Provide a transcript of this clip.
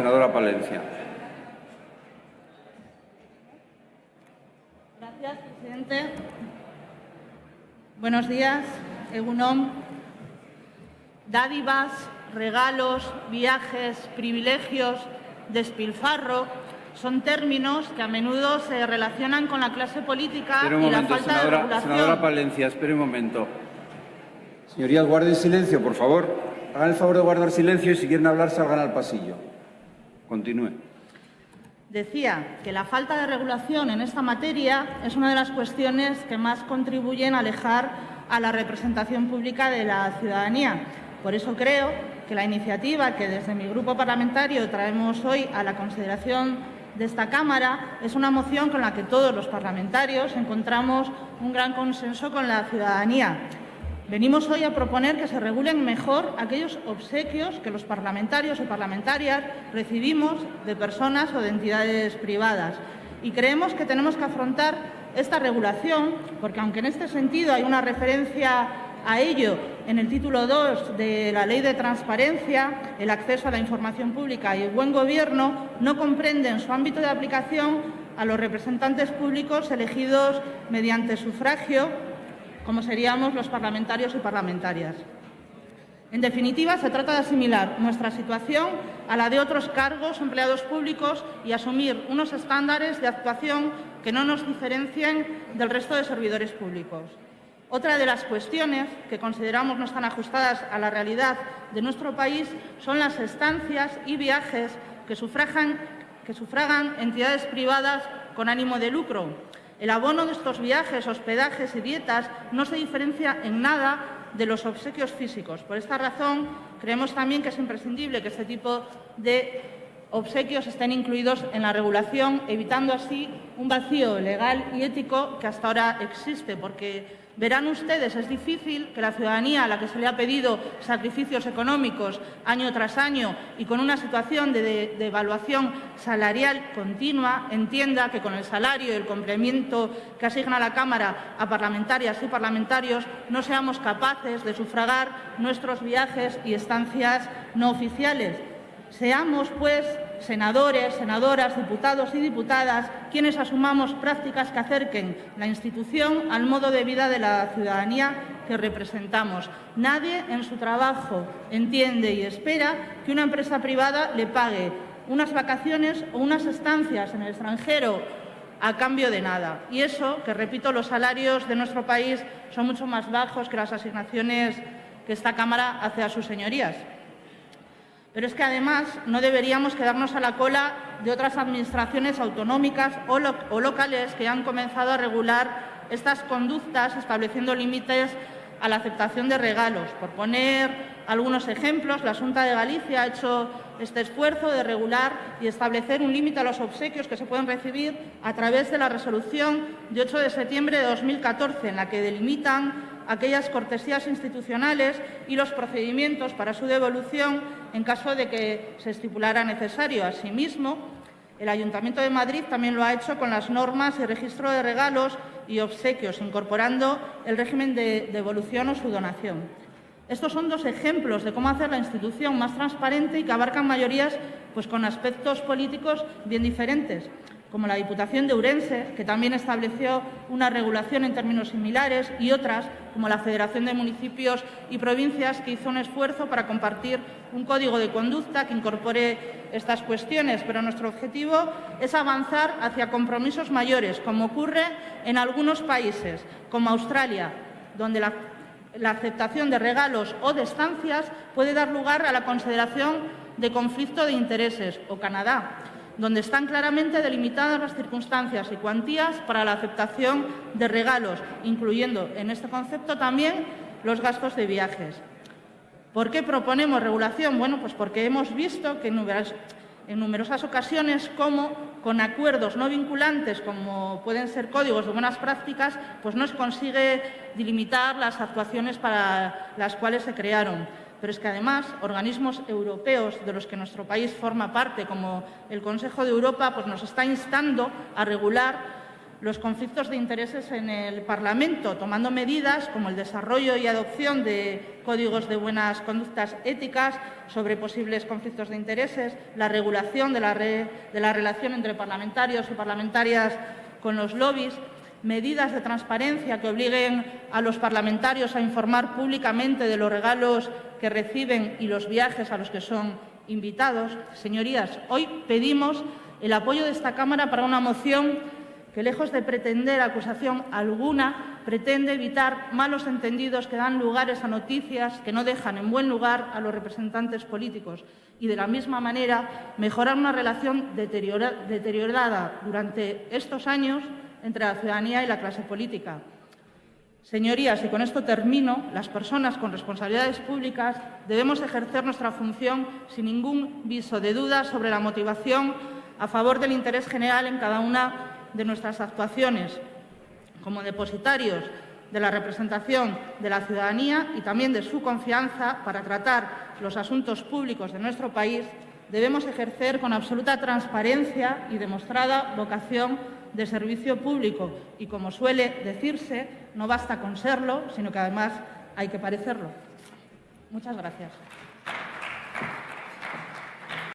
senadora Palencia. Gracias, presidente. Buenos días, Egunon. Dádivas, regalos, viajes, privilegios, despilfarro son términos que a menudo se relacionan con la clase política un y la momento, falta senadora, de regulación. senadora Palencia, espere un momento. Señorías, guarden silencio, por favor. Hagan el favor de guardar silencio y si quieren hablar salgan al pasillo. Continúe. Decía que la falta de regulación en esta materia es una de las cuestiones que más contribuyen a alejar a la representación pública de la ciudadanía. Por eso creo que la iniciativa que desde mi grupo parlamentario traemos hoy a la consideración de esta Cámara es una moción con la que todos los parlamentarios encontramos un gran consenso con la ciudadanía. Venimos hoy a proponer que se regulen mejor aquellos obsequios que los parlamentarios y parlamentarias recibimos de personas o de entidades privadas. Y creemos que tenemos que afrontar esta regulación, porque aunque en este sentido hay una referencia a ello en el título 2 de la Ley de Transparencia, el acceso a la información pública y el buen gobierno, no comprende en su ámbito de aplicación a los representantes públicos elegidos mediante sufragio como seríamos los parlamentarios y parlamentarias. En definitiva, se trata de asimilar nuestra situación a la de otros cargos empleados públicos y asumir unos estándares de actuación que no nos diferencien del resto de servidores públicos. Otra de las cuestiones que consideramos no están ajustadas a la realidad de nuestro país son las estancias y viajes que sufragan, que sufragan entidades privadas con ánimo de lucro, el abono de estos viajes, hospedajes y dietas no se diferencia en nada de los obsequios físicos. Por esta razón, creemos también que es imprescindible que este tipo de obsequios estén incluidos en la regulación, evitando así un vacío legal y ético que hasta ahora existe, porque Verán ustedes, es difícil que la ciudadanía a la que se le ha pedido sacrificios económicos año tras año y con una situación de, evaluación salarial continua entienda que con el salario y el complemento que asigna la Cámara a parlamentarias y parlamentarios no seamos capaces de sufragar nuestros viajes y estancias no oficiales. Seamos, pues, senadores, senadoras, diputados y diputadas quienes asumamos prácticas que acerquen la institución al modo de vida de la ciudadanía que representamos. Nadie en su trabajo entiende y espera que una empresa privada le pague unas vacaciones o unas estancias en el extranjero a cambio de nada. Y eso, que repito, los salarios de nuestro país son mucho más bajos que las asignaciones que esta Cámara hace a sus señorías. Pero es que además no deberíamos quedarnos a la cola de otras administraciones autonómicas o, locales que han comenzado a regular estas conductas estableciendo límites a la aceptación de regalos. Por poner algunos ejemplos, la Junta de Galicia ha hecho este esfuerzo de regular y establecer un límite a los obsequios que se pueden recibir a través de la resolución de 8 de septiembre de 2014, en la que delimitan aquellas cortesías institucionales y los procedimientos para su devolución en caso de que se estipulara necesario. Asimismo, el Ayuntamiento de Madrid también lo ha hecho con las normas y registro de regalos y obsequios, incorporando el régimen de devolución o su donación. Estos son dos ejemplos de cómo hacer la institución más transparente y que abarcan mayorías pues, con aspectos políticos bien diferentes como la Diputación de Urense, que también estableció una regulación en términos similares, y otras, como la Federación de Municipios y Provincias, que hizo un esfuerzo para compartir un código de conducta que incorpore estas cuestiones. Pero nuestro objetivo es avanzar hacia compromisos mayores, como ocurre en algunos países, como Australia, donde la, aceptación de regalos o de estancias puede dar lugar a la consideración de conflicto de intereses, o Canadá, donde están claramente delimitadas las circunstancias y cuantías para la aceptación de regalos, incluyendo en este concepto también los gastos de viajes. ¿Por qué proponemos regulación? Bueno, pues porque hemos visto que en numerosas, ocasiones cómo con acuerdos no vinculantes, como pueden ser códigos de buenas prácticas, pues no se consigue delimitar las actuaciones para las cuales se crearon pero es que además organismos europeos de los que nuestro país forma parte, como el Consejo de Europa, pues nos está instando a regular los conflictos de intereses en el Parlamento, tomando medidas como el desarrollo y adopción de códigos de buenas conductas éticas sobre posibles conflictos de intereses, la regulación de la, de la relación entre parlamentarios y parlamentarias con los lobbies, medidas de transparencia que obliguen a los parlamentarios a informar públicamente de los regalos que reciben y los viajes a los que son invitados. Señorías, hoy pedimos el apoyo de esta Cámara para una moción que, lejos de pretender acusación alguna, pretende evitar malos entendidos que dan lugares a noticias que no dejan en buen lugar a los representantes políticos y, de la misma manera, mejorar una relación deteriorada durante estos años entre la ciudadanía y la clase política. Señorías, y con esto termino, las personas con responsabilidades públicas debemos ejercer nuestra función sin ningún viso de duda sobre la motivación a favor del interés general en cada una de nuestras actuaciones, como depositarios de la representación de la ciudadanía y también de su confianza para tratar los asuntos públicos de nuestro país, debemos ejercer con absoluta transparencia y demostrada vocación de servicio público y, como suele decirse, no basta con serlo, sino que además hay que parecerlo. Muchas gracias.